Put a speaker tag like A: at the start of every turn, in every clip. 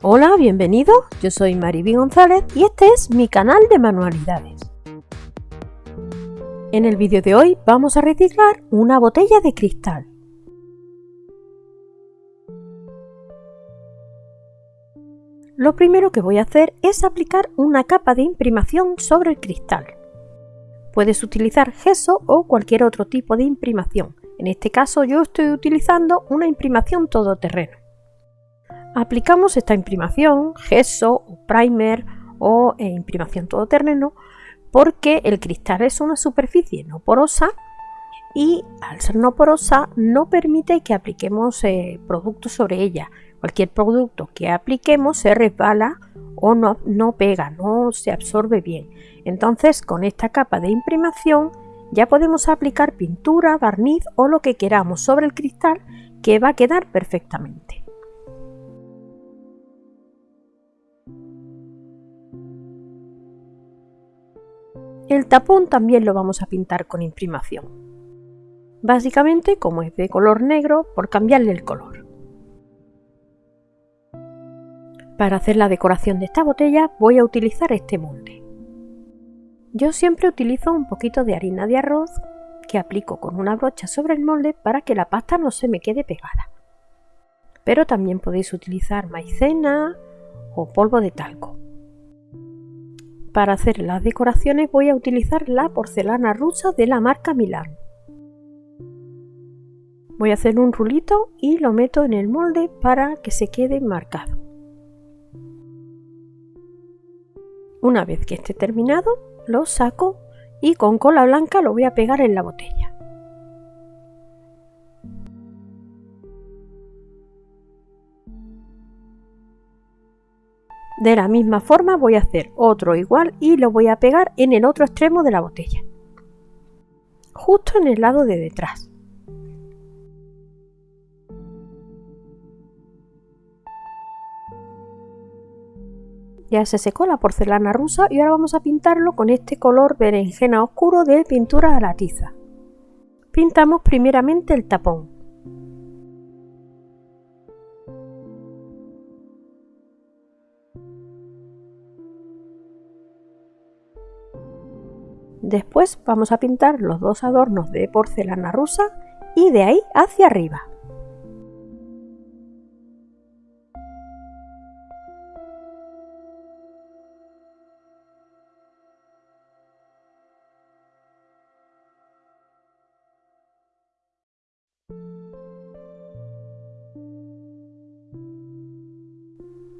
A: Hola, bienvenido. Yo soy Mariby González y este es mi canal de manualidades. En el vídeo de hoy vamos a reciclar una botella de cristal. Lo primero que voy a hacer es aplicar una capa de imprimación sobre el cristal. Puedes utilizar gesso o cualquier otro tipo de imprimación. En este caso yo estoy utilizando una imprimación todoterreno. Aplicamos esta imprimación, gesso o primer o eh, imprimación todoterreno porque el cristal es una superficie no porosa y al ser no porosa no permite que apliquemos eh, productos sobre ella. Cualquier producto que apliquemos se resbala o no, no pega, no se absorbe bien. Entonces con esta capa de imprimación ya podemos aplicar pintura, barniz o lo que queramos sobre el cristal que va a quedar perfectamente. El tapón también lo vamos a pintar con imprimación. Básicamente, como es de color negro, por cambiarle el color. Para hacer la decoración de esta botella voy a utilizar este molde. Yo siempre utilizo un poquito de harina de arroz que aplico con una brocha sobre el molde para que la pasta no se me quede pegada. Pero también podéis utilizar maicena o polvo de talco. Para hacer las decoraciones voy a utilizar la porcelana rusa de la marca Milán. Voy a hacer un rulito y lo meto en el molde para que se quede marcado. Una vez que esté terminado, lo saco y con cola blanca lo voy a pegar en la botella. De la misma forma voy a hacer otro igual y lo voy a pegar en el otro extremo de la botella. Justo en el lado de detrás. Ya se secó la porcelana rusa y ahora vamos a pintarlo con este color berenjena oscuro de pintura a la tiza. Pintamos primeramente el tapón. Después vamos a pintar los dos adornos de porcelana rusa y de ahí hacia arriba.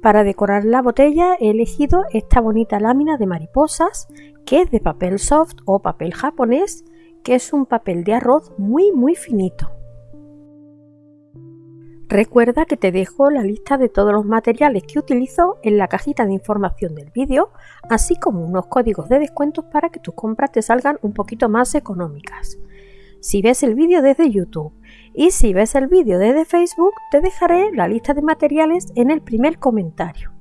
A: Para decorar la botella he elegido esta bonita lámina de mariposas que es de papel soft o papel japonés, que es un papel de arroz muy muy finito. Recuerda que te dejo la lista de todos los materiales que utilizo en la cajita de información del vídeo, así como unos códigos de descuentos para que tus compras te salgan un poquito más económicas. Si ves el vídeo desde YouTube y si ves el vídeo desde Facebook, te dejaré la lista de materiales en el primer comentario.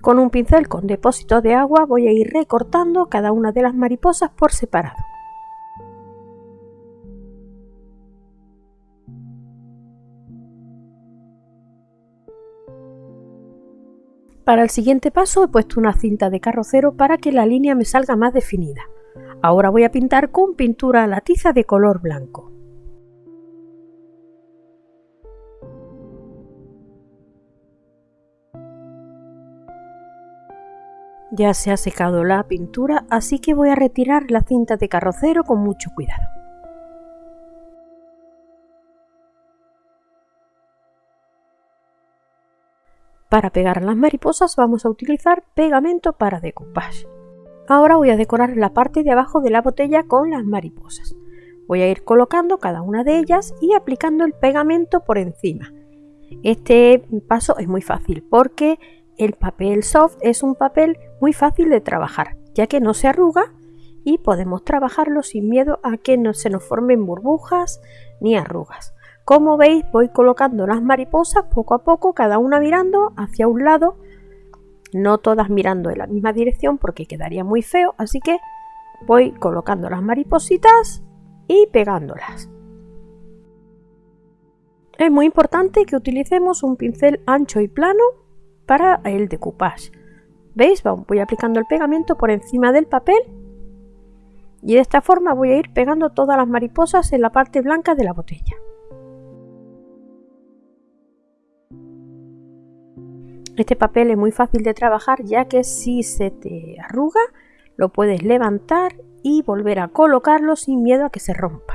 A: Con un pincel con depósito de agua voy a ir recortando cada una de las mariposas por separado. Para el siguiente paso he puesto una cinta de carrocero para que la línea me salga más definida. Ahora voy a pintar con pintura la tiza de color blanco. Ya se ha secado la pintura, así que voy a retirar la cinta de carrocero con mucho cuidado. Para pegar las mariposas vamos a utilizar pegamento para decoupage. Ahora voy a decorar la parte de abajo de la botella con las mariposas. Voy a ir colocando cada una de ellas y aplicando el pegamento por encima. Este paso es muy fácil porque el papel soft es un papel muy fácil de trabajar, ya que no se arruga y podemos trabajarlo sin miedo a que no se nos formen burbujas ni arrugas. Como veis voy colocando las mariposas poco a poco, cada una mirando hacia un lado, no todas mirando en la misma dirección porque quedaría muy feo, así que voy colocando las maripositas y pegándolas. Es muy importante que utilicemos un pincel ancho y plano para el decoupage. ¿Veis? Voy aplicando el pegamento por encima del papel y de esta forma voy a ir pegando todas las mariposas en la parte blanca de la botella. Este papel es muy fácil de trabajar ya que si se te arruga lo puedes levantar y volver a colocarlo sin miedo a que se rompa.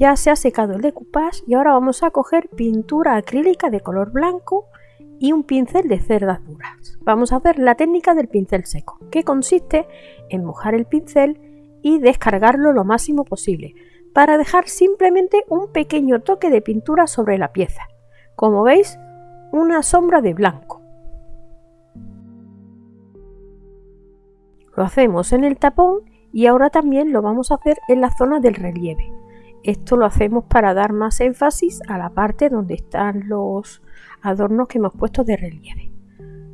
A: Ya se ha secado el decoupage y ahora vamos a coger pintura acrílica de color blanco y un pincel de cerdas duras. Vamos a hacer la técnica del pincel seco, que consiste en mojar el pincel y descargarlo lo máximo posible, para dejar simplemente un pequeño toque de pintura sobre la pieza. Como veis, una sombra de blanco. Lo hacemos en el tapón y ahora también lo vamos a hacer en la zona del relieve. Esto lo hacemos para dar más énfasis a la parte donde están los adornos que hemos puesto de relieve.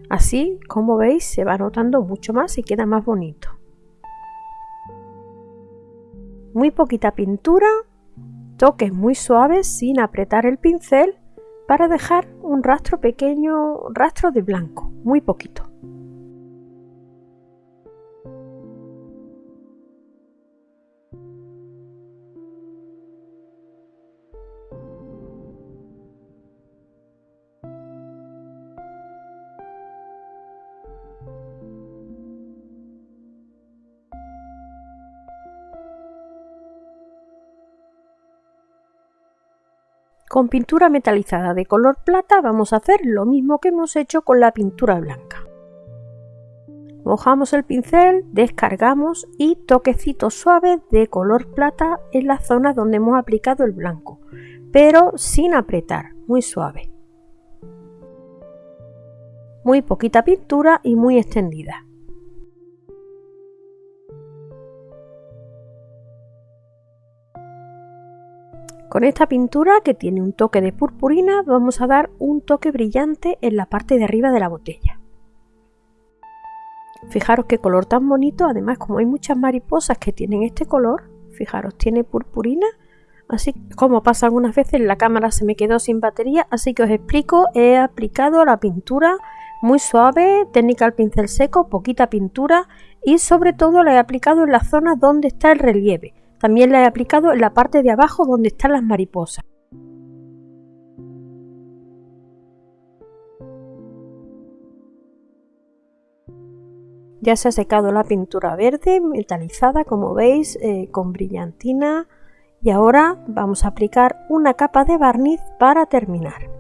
A: Así, como veis, se va notando mucho más y queda más bonito. Muy poquita pintura, toques muy suaves sin apretar el pincel para dejar un rastro pequeño, rastro de blanco, muy poquito. Con pintura metalizada de color plata vamos a hacer lo mismo que hemos hecho con la pintura blanca. Mojamos el pincel, descargamos y toquecitos suaves de color plata en la zona donde hemos aplicado el blanco, pero sin apretar, muy suave. Muy poquita pintura y muy extendida. Con esta pintura que tiene un toque de purpurina vamos a dar un toque brillante en la parte de arriba de la botella. Fijaros qué color tan bonito, además como hay muchas mariposas que tienen este color, fijaros, tiene purpurina, así como pasa algunas veces la cámara se me quedó sin batería, así que os explico, he aplicado la pintura muy suave, técnica al pincel seco, poquita pintura y sobre todo la he aplicado en la zona donde está el relieve. También la he aplicado en la parte de abajo donde están las mariposas. Ya se ha secado la pintura verde metalizada como veis eh, con brillantina y ahora vamos a aplicar una capa de barniz para terminar.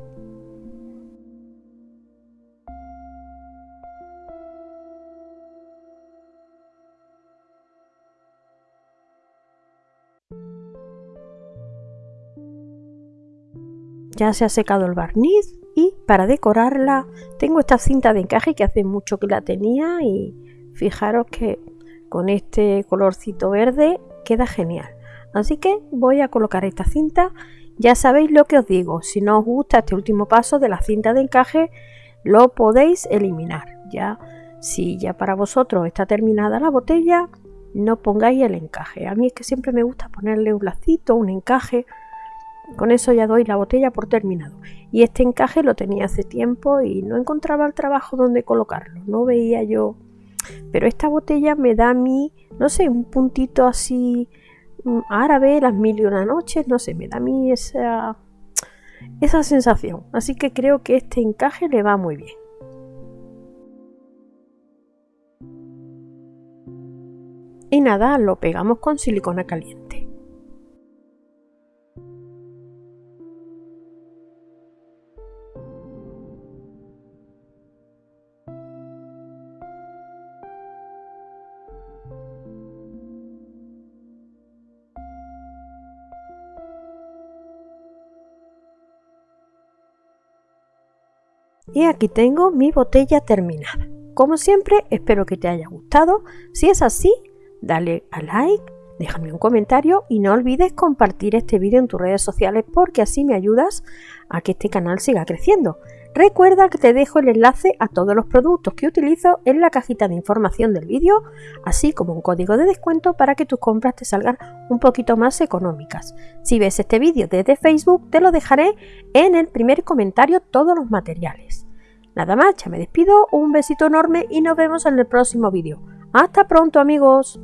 A: Ya se ha secado el barniz y para decorarla tengo esta cinta de encaje que hace mucho que la tenía y fijaros que con este colorcito verde queda genial. Así que voy a colocar esta cinta. Ya sabéis lo que os digo, si no os gusta este último paso de la cinta de encaje lo podéis eliminar. Ya si ya para vosotros está terminada la botella, no pongáis el encaje. A mí es que siempre me gusta ponerle un lacito, un encaje con eso ya doy la botella por terminado. Y este encaje lo tenía hace tiempo y no encontraba el trabajo donde colocarlo. No veía yo. Pero esta botella me da a mí, no sé, un puntito así mm, árabe, las mil y una noches, no sé, me da a mí esa, esa sensación. Así que creo que este encaje le va muy bien. Y nada, lo pegamos con silicona caliente. Y aquí tengo mi botella terminada. Como siempre, espero que te haya gustado. Si es así, dale a like, déjame un comentario y no olvides compartir este vídeo en tus redes sociales porque así me ayudas a que este canal siga creciendo. Recuerda que te dejo el enlace a todos los productos que utilizo en la cajita de información del vídeo, así como un código de descuento para que tus compras te salgan un poquito más económicas. Si ves este vídeo desde Facebook, te lo dejaré en el primer comentario todos los materiales. Nada más, ya me despido, un besito enorme y nos vemos en el próximo vídeo. ¡Hasta pronto amigos!